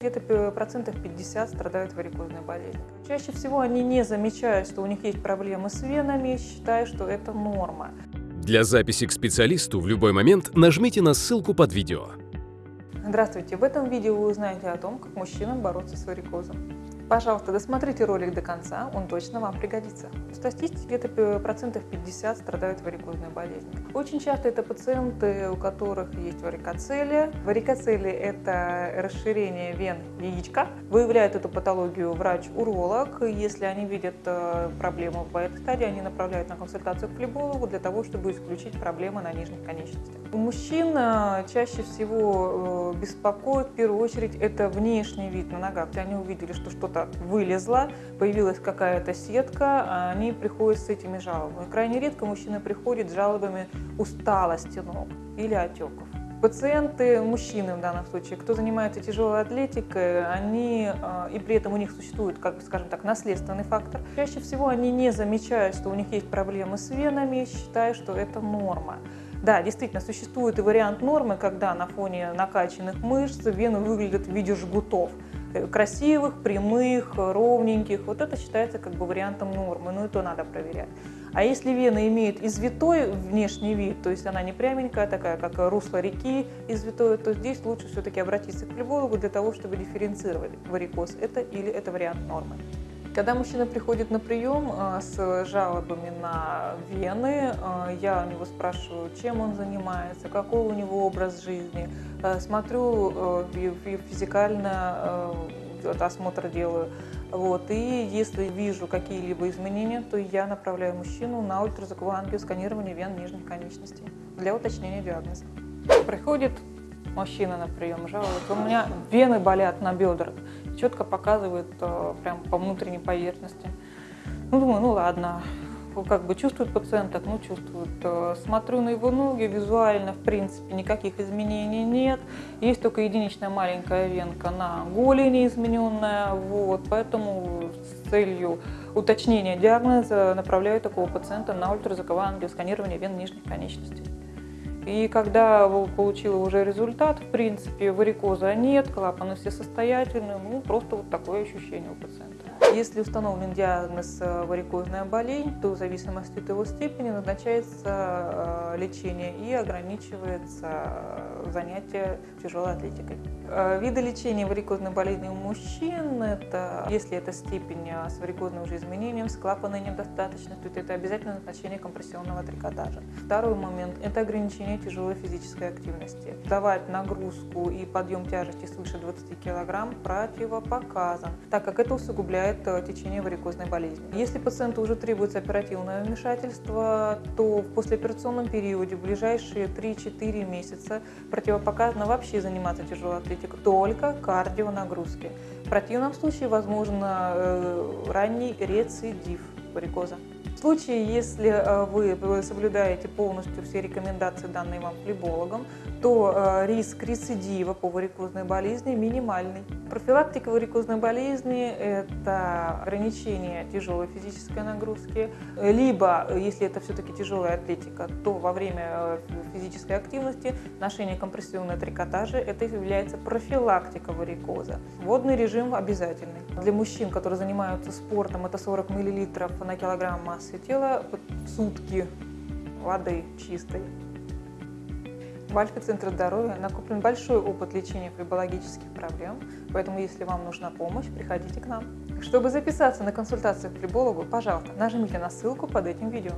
Где-то процентов 50 страдают варикозной болезнью. Чаще всего они не замечают, что у них есть проблемы с венами, считая, что это норма. Для записи к специалисту в любой момент нажмите на ссылку под видео. Здравствуйте! В этом видео вы узнаете о том, как мужчинам бороться с варикозом. Пожалуйста, досмотрите ролик до конца, он точно вам пригодится. В статистике где-то процентов 50 страдают варикозной болезнью. Очень часто это пациенты, у которых есть варикоцелия. Варикоцелия – это расширение вен яичка. Выявляет эту патологию врач-уролог. Если они видят э, проблему в этой стадии, они направляют на консультацию к флебологу для того, чтобы исключить проблемы на нижних конечностях. У мужчин э, чаще всего э, беспокоит в первую очередь это внешний вид на ногах. Они увидели, что что-то что-то вылезло, появилась какая-то сетка, они приходят с этими жалобами. Крайне редко мужчина приходит с жалобами усталости ног или отеков. Пациенты, мужчины в данном случае, кто занимается тяжелой атлетикой, они, а, и при этом у них существует, как бы, скажем так, наследственный фактор, чаще всего они не замечают, что у них есть проблемы с венами, считая, что это норма. Да, действительно, существует и вариант нормы, когда на фоне накачанных мышц вены выглядят в виде жгутов. Э, красивых, прямых, ровненьких. Вот это считается как бы вариантом нормы, но и то надо проверять. А если вена имеет извитой внешний вид, то есть она не пряменькая такая, как русло реки извитой, то здесь лучше все-таки обратиться к флебологу для того, чтобы дифференцировать варикоз это или это вариант нормы. Когда мужчина приходит на прием э, с жалобами на вены, э, я у него спрашиваю, чем он занимается, какой у него образ жизни, э, смотрю физикально, осмотр делаю. Вот. И если вижу какие-либо изменения, то я направляю мужчину на ультразвуковое ангиосканирование вен нижних конечностей для уточнения диагноза. Приходит мужчина на прием, жалуется, у меня вены болят на бедрах четко показывает э, прям по внутренней поверхности. Ну, думаю, ну ладно, как бы чувствует пациент, так, ну чувствует. Э, смотрю на его ноги, визуально, в принципе, никаких изменений нет. Есть только единичная маленькая венка на голени измененная, вот, поэтому с целью уточнения диагноза направляю такого пациента на ультразвуковое ангиосканирование вен нижних конечностей. И когда получила уже результат, в принципе, варикоза нет, клапаны все состоятельные, ну, просто вот такое ощущение у пациента. Если установлен диагноз э, варикозная болезнь, то в зависимости от его степени назначается э, лечение и ограничивается э, занятие тяжелой атлетикой. Виды лечения варикозной болезни у мужчин, это, если это степень с варикозным уже изменением, с клапанной недостаточностью, то это обязательно назначение компрессионного трикотажа. Второй момент – это ограничение тяжелой физической активности. Давать нагрузку и подъем тяжести свыше 20 кг противопоказан, так как это усугубляет э, течение варикозной болезни. Если пациенту уже требуется оперативное вмешательство, то в послеоперационном периоде, в ближайшие 3-4 месяца, противопоказано вообще заниматься тяжелой атлетикой, только кардионагрузки. В противном случае возможно э, ранний рецидив варикоза. В случае, если э, вы соблюдаете полностью все рекомендации, данные вам флебологом, то э, риск рецидива по варикозной болезни минимальный. Профилактика варикозной болезни – это ограничение тяжелой физической нагрузки, либо, если это все-таки тяжелая атлетика, то во время э, физической активности ношение компрессионной трикотажа – это является профилактика варикоза. Водный режим обязательный. Для мужчин, которые занимаются спортом, это 40 мл на килограмм массы в сутки воды чистой. В Альфа-центре здоровья накоплен большой опыт лечения флебологических проблем, поэтому если вам нужна помощь, приходите к нам. Чтобы записаться на консультацию к флебологу, пожалуйста, нажмите на ссылку под этим видео.